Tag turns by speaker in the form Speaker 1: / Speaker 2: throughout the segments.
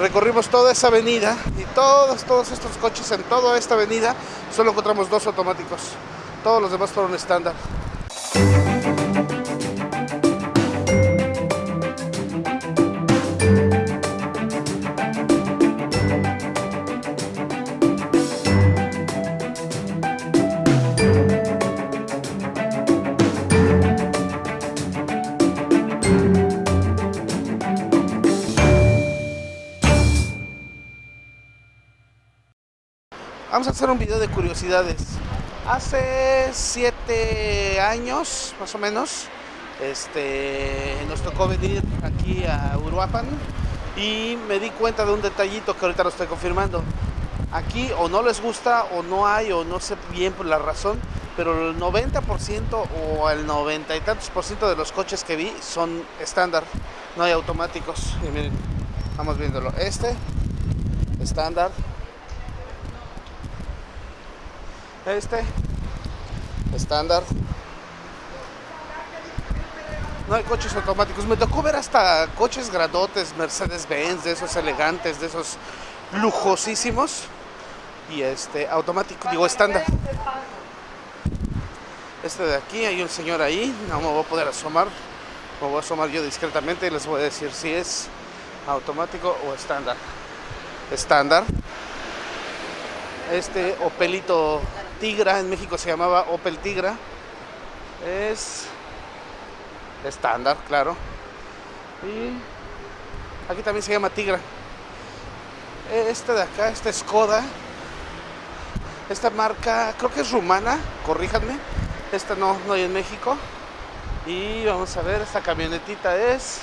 Speaker 1: Recorrimos toda esa avenida y todos, todos estos coches en toda esta avenida solo encontramos dos automáticos. Todos los demás fueron estándar. Vamos a hacer un video de curiosidades. Hace siete años, más o menos, este, nos tocó venir aquí a Uruapan y me di cuenta de un detallito que ahorita lo estoy confirmando. Aquí o no les gusta o no hay o no sé bien la razón, pero el 90% o el 90 y tantos por ciento de los coches que vi son estándar, no hay automáticos. Y miren, vamos viéndolo. Este, estándar, este. Estándar. No hay coches automáticos. Me tocó ver hasta coches gradotes Mercedes Benz de esos elegantes de esos lujosísimos. Y este automático digo estándar. Este de aquí hay un señor ahí. No me voy a poder asomar. Me voy a asomar yo discretamente y les voy a decir si es automático o estándar. Estándar. Este Opelito Tigra, en México se llamaba Opel Tigra. Es estándar, claro. Y aquí también se llama Tigra. Este de acá, este Skoda. Esta marca, creo que es rumana, corríjanme. Esta no, no hay en México. Y vamos a ver, esta camionetita es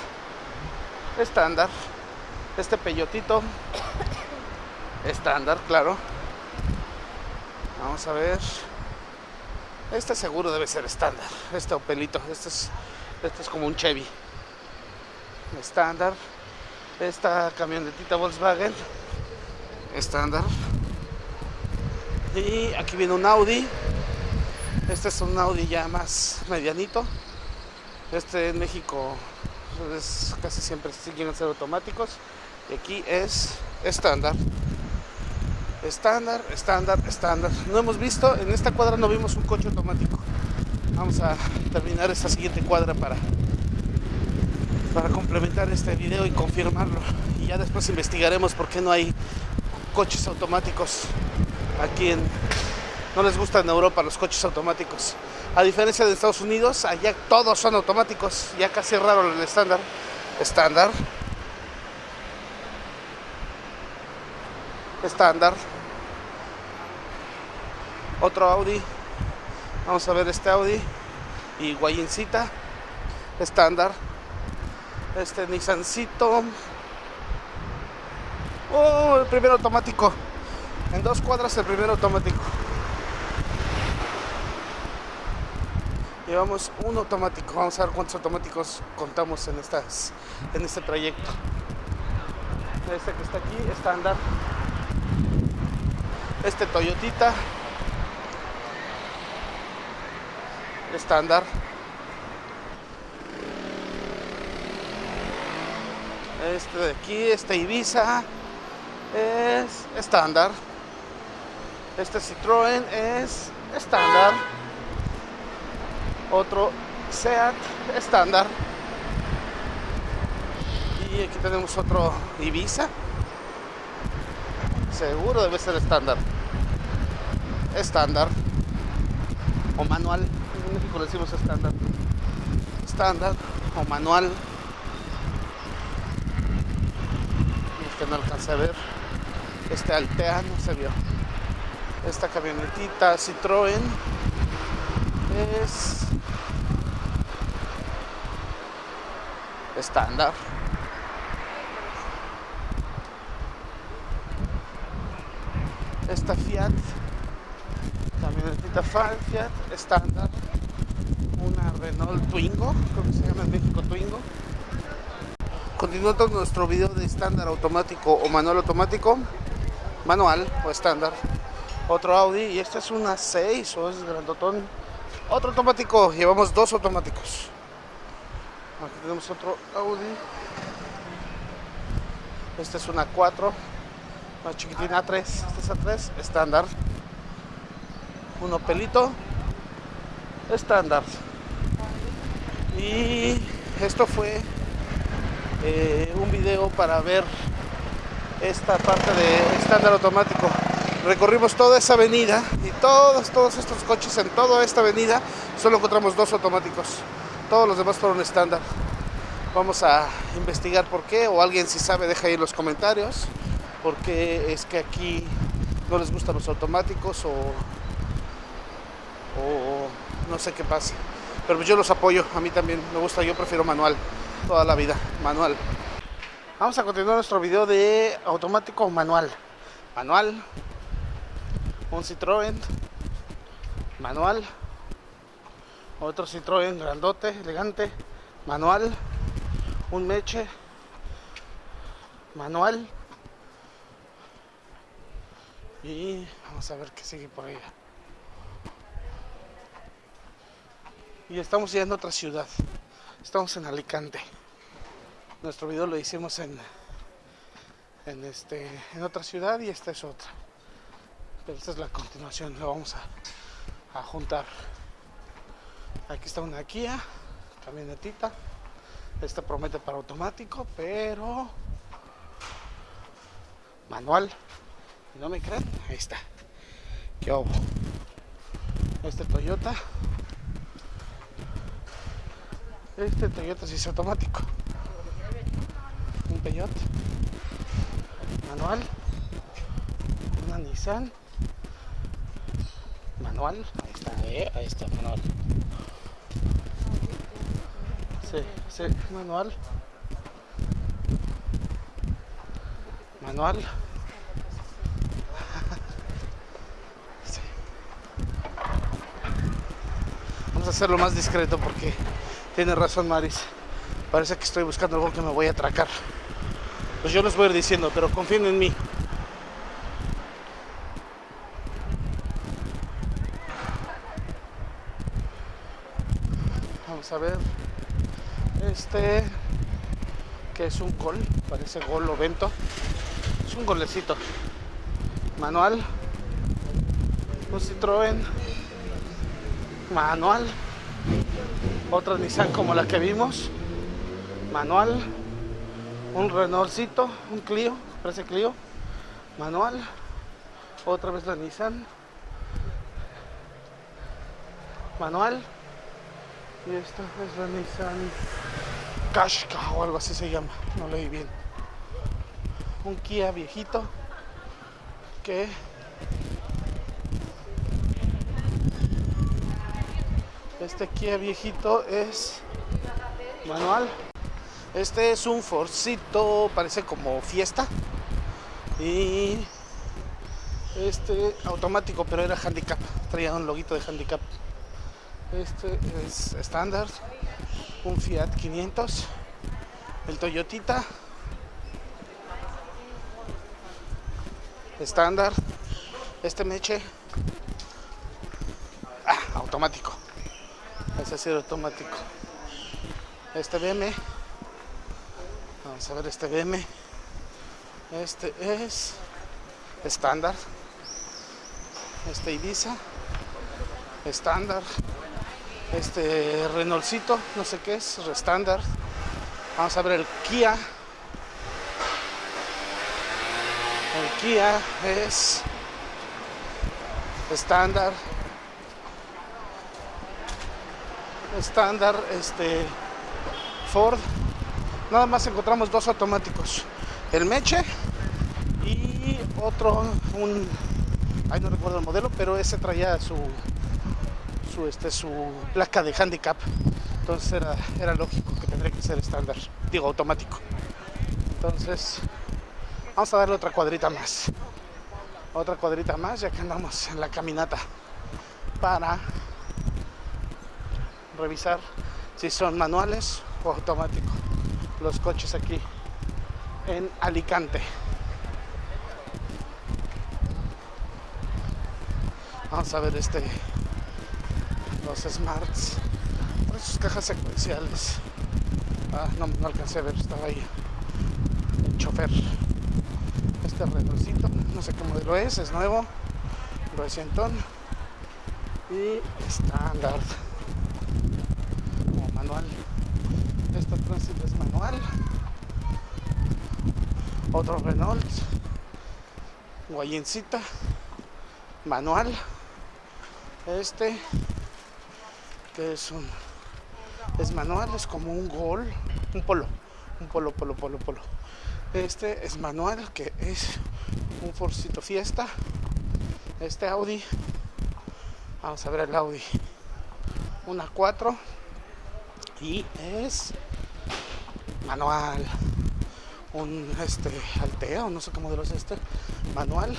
Speaker 1: estándar. Este peyotito, estándar, claro. Vamos a ver. Este seguro debe ser estándar. Este Opelito. Este es, este es como un Chevy. Estándar. Esta camionetita Volkswagen. Estándar. Y aquí viene un Audi. Este es un Audi ya más medianito. Este en México es, casi siempre siguen ser automáticos. Y aquí es estándar. Estándar, estándar, estándar. No hemos visto, en esta cuadra no vimos un coche automático. Vamos a terminar esta siguiente cuadra para, para complementar este video y confirmarlo. Y ya después investigaremos por qué no hay coches automáticos aquí en... No les gustan en Europa los coches automáticos. A diferencia de Estados Unidos, allá todos son automáticos. Ya casi raro el estándar. Estándar. Estándar. Otro Audi. Vamos a ver este Audi. Y Guayincita estándar. Este Nissancito. Oh el primer automático. En dos cuadras el primer automático. Llevamos un automático. Vamos a ver cuántos automáticos contamos en estas en este trayecto. Este que está aquí estándar este Toyotita estándar. Este de aquí, este Ibiza es estándar. Este Citroën es estándar. Otro Seat estándar. Y aquí tenemos otro Ibiza. Seguro debe ser estándar. Estándar. O manual en México le decimos estándar. Estándar o manual. Este no alcancé a ver. Este Altea no se vio. Esta camionetita Citroën es estándar. Esta Fiat, camionetita Fiat estándar una Renault Twingo, como se llama en México Twingo. Continuando nuestro video de estándar automático o manual automático, manual o estándar. Otro Audi y esta es una 6 o es grandotón. Otro automático, llevamos dos automáticos. Aquí tenemos otro Audi. Esta es una 4, más chiquitina 3, esta es a 3, estándar. Uno pelito, estándar. Y esto fue eh, un video para ver esta parte de estándar automático. Recorrimos toda esa avenida y todos, todos estos coches en toda esta avenida solo encontramos dos automáticos. Todos los demás fueron estándar. Vamos a investigar por qué, o alguien si sabe deja ahí los comentarios, por qué es que aquí no les gustan los automáticos o, o no sé qué pasa. Pero yo los apoyo, a mí también me gusta, yo prefiero manual, toda la vida, manual. Vamos a continuar nuestro video de automático o manual. Manual, un Citroën, manual, otro Citroën grandote, elegante, manual, un Meche, manual y vamos a ver qué sigue por ahí. Y estamos ya en otra ciudad, estamos en Alicante. Nuestro video lo hicimos en, en, este, en otra ciudad y esta es otra. Pero esta es la continuación, lo vamos a, a juntar. Aquí está una Kia, camionetita. Esta promete para automático, pero manual. ¿Y no me creen? Ahí está. ¿Qué hubo? Este Toyota. Este Toyota sí es automático. Un Peugeot. Manual. Una Nissan. Manual. Ahí está, eh, ahí está, manual. Sí, sí, manual. Manual. Sí. Vamos a hacerlo más discreto porque tiene razón Maris. Parece que estoy buscando algo que me voy a atracar. Pues yo les voy a ir diciendo, pero confíen en mí. Vamos a ver. Este que es un gol, parece gol o vento. Es un golecito. Manual. Un Citroën. Manual. Otra Nissan como la que vimos. Manual. Un Renaultcito, un Clio, parece Clio. Manual. Otra vez la Nissan. Manual. Y esta es la Nissan Qashqa o algo así se llama, no leí bien. Un Kia viejito que este Kia viejito es manual. Este es un Forcito, parece como fiesta. Y este automático, pero era handicap, traía un loguito de handicap. Este es estándar, un Fiat 500, el Toyotita, estándar, este Meche, ah, automático, ese sí automático, este BM, vamos a ver este BM, este es estándar, este Ibiza, estándar, este Renaultcito, no sé qué es, estándar. Vamos a ver el Kia. El Kia es estándar. Estándar, este Ford. Nada más encontramos dos automáticos. El Meche y otro, un, ay no recuerdo el modelo, pero ese traía su su, este, su placa de handicap. Entonces era, era lógico que tendría que ser estándar, digo automático. Entonces vamos a darle otra cuadrita más. Otra cuadrita más ya que andamos en la caminata para revisar si son manuales o automáticos los coches aquí en Alicante. Vamos a ver este los smarts. Por sus cajas secuenciales. Ah, no, no alcancé a ver estaba ahí el chofer. Este redorcito, no sé cómo lo es, es nuevo, recientón y estándar manual. Este tránsito es manual. Otro Renault, guayencita, manual. Este que es un es manual, es como un gol, un polo, un polo, polo, polo, polo. Este es manual, que es un Forcito Fiesta. Este Audi, vamos a ver el Audi, una 4 y es manual. Un este Altea, o no sé cómo de los este, manual,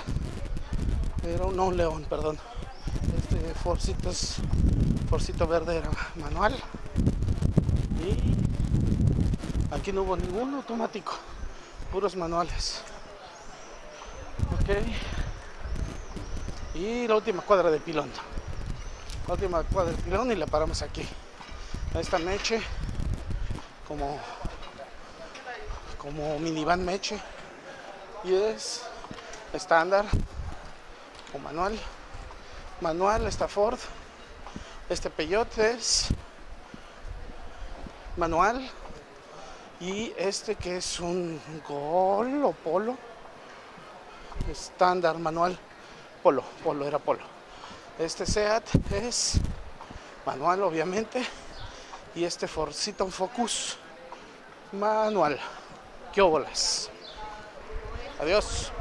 Speaker 1: pero no un León, perdón. Este Forcito es Forcito verde era manual. Y aquí no hubo ningún automático. Puros manuales. Ok. Y la última cuadra de pilón. La última cuadra de pilón y la paramos aquí esta meche como como minivan meche. Y es estándar o manual. Manual esta Ford este peyote es manual. Y este que es un gol o polo estándar manual. Polo polo era polo. Este Seat es manual obviamente y este Forcito Focus manual. Qué bolas adiós